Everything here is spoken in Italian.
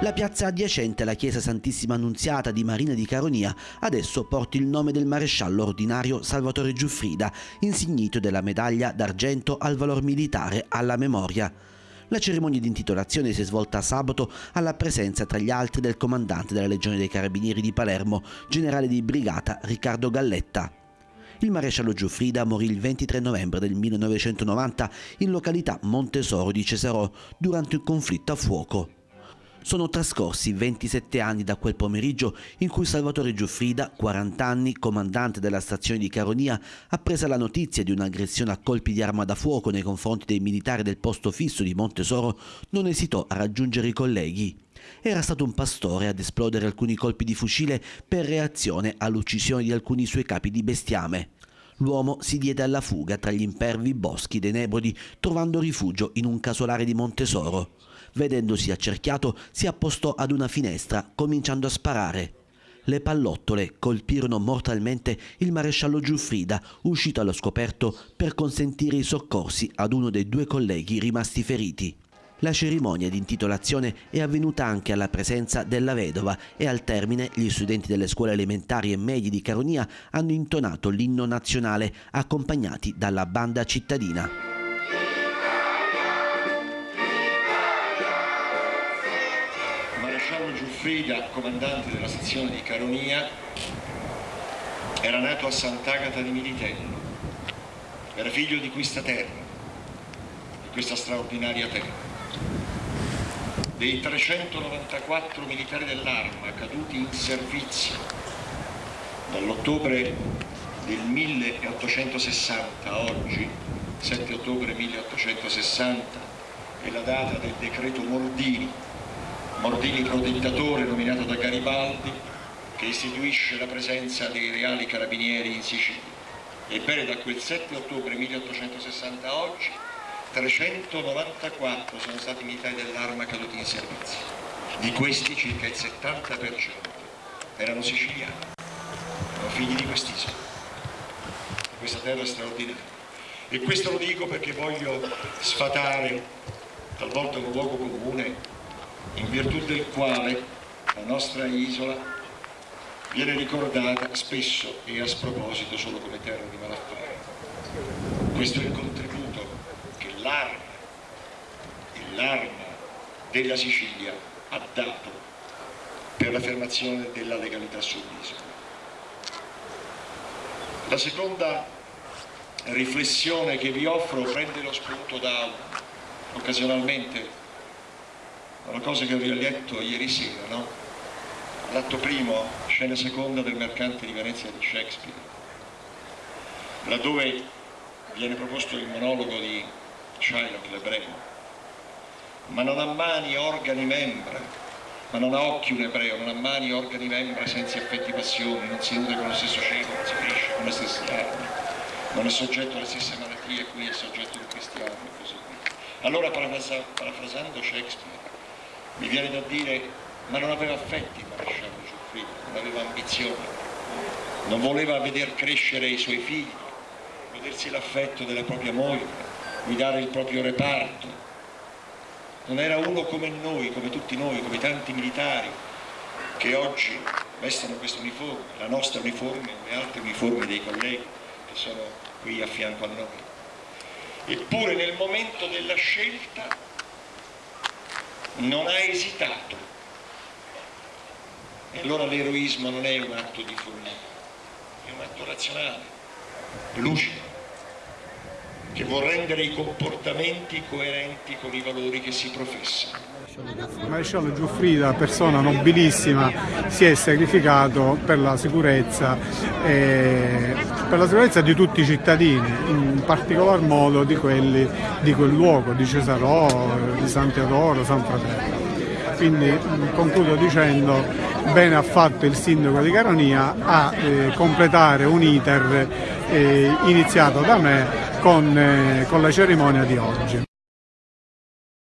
La piazza adiacente alla chiesa Santissima Annunziata di Marina di Caronia adesso porta il nome del maresciallo ordinario Salvatore Giuffrida, insignito della medaglia d'argento al valor militare alla memoria. La cerimonia di intitolazione si è svolta sabato alla presenza tra gli altri del comandante della Legione dei Carabinieri di Palermo, generale di brigata Riccardo Galletta. Il maresciallo Giuffrida morì il 23 novembre del 1990 in località Montesoro di Cesarò durante un conflitto a fuoco. Sono trascorsi 27 anni da quel pomeriggio in cui Salvatore Giuffrida, 40 anni, comandante della stazione di Caronia, appresa la notizia di un'aggressione a colpi di arma da fuoco nei confronti dei militari del posto fisso di Montesoro, non esitò a raggiungere i colleghi. Era stato un pastore ad esplodere alcuni colpi di fucile per reazione all'uccisione di alcuni suoi capi di bestiame. L'uomo si diede alla fuga tra gli impervi boschi dei Nebrodi, trovando rifugio in un casolare di Montesoro. Vedendosi accerchiato, si appostò ad una finestra, cominciando a sparare. Le pallottole colpirono mortalmente il maresciallo Giuffrida, uscito allo scoperto per consentire i soccorsi ad uno dei due colleghi rimasti feriti. La cerimonia di intitolazione è avvenuta anche alla presenza della vedova e al termine gli studenti delle scuole elementari e medie di Caronia hanno intonato l'inno nazionale accompagnati dalla banda cittadina. Maresciallo Giuffrida, comandante della sezione di Caronia, era nato a Sant'Agata di Militello. Era figlio di questa terra, di questa straordinaria terra. Dei 394 militari dell'arma caduti in servizio dall'ottobre del 1860 a oggi, 7 ottobre 1860, è la data del decreto Mordini, Mordini protettatore nominato da Garibaldi che istituisce la presenza dei reali carabinieri in Sicilia. Ebbene da quel 7 ottobre 1860 a oggi 394 sono stati militari dell'arma caduti in servizio. Di questi circa il 70% erano siciliani, erano figli di quest'isola, di questa terra straordinaria. E questo lo dico perché voglio sfatare talvolta un luogo comune virtù del quale la nostra isola viene ricordata spesso e a sproposito solo come terra di malaffare. Questo è il contributo che l'arma, l'arma della Sicilia ha dato per l'affermazione della legalità sull'isola. La seconda riflessione che vi offro prende lo spunto da occasionalmente una cosa che vi ho letto ieri sera, no? L'atto primo, scena seconda del mercante di Venezia di Shakespeare, laddove viene proposto il monologo di Shylock l'ebreo. Ma non ha mani, organi, membra, ma non ha occhi un ebreo, non ha mani, organi, membra, senza affetti passioni, non si nutre con lo stesso cielo, non si cresce con le stesse armi, non è soggetto alle stesse malattie, qui è soggetto di cristiano e così via. Allora, parafrasando Shakespeare, mi viene da dire ma non aveva affetti il maresciallo Giuffrida, non aveva ambizioni, non voleva veder crescere i suoi figli, godersi l'affetto della propria moglie, guidare il proprio reparto, non era uno come noi, come tutti noi, come tanti militari che oggi vestono questo uniforme, la nostra uniforme e le altre uniformi dei colleghi che sono qui a fianco a noi. Eppure nel momento della scelta non ha esitato. E allora l'eroismo non è un atto di follia, è un atto razionale, lucido, che vuol rendere i comportamenti coerenti con i valori che si professano. Maresciallo Giuffrida, persona nobilissima, si è sacrificato per la sicurezza, eh, per la sicurezza di tutti i cittadini, in particolar modo di quelli di quel luogo, di Cesarò, di San Teodoro, San Fratello. Quindi concludo dicendo bene ha fatto il sindaco di Caronia a eh, completare un iter eh, iniziato da me con, eh, con la cerimonia di oggi.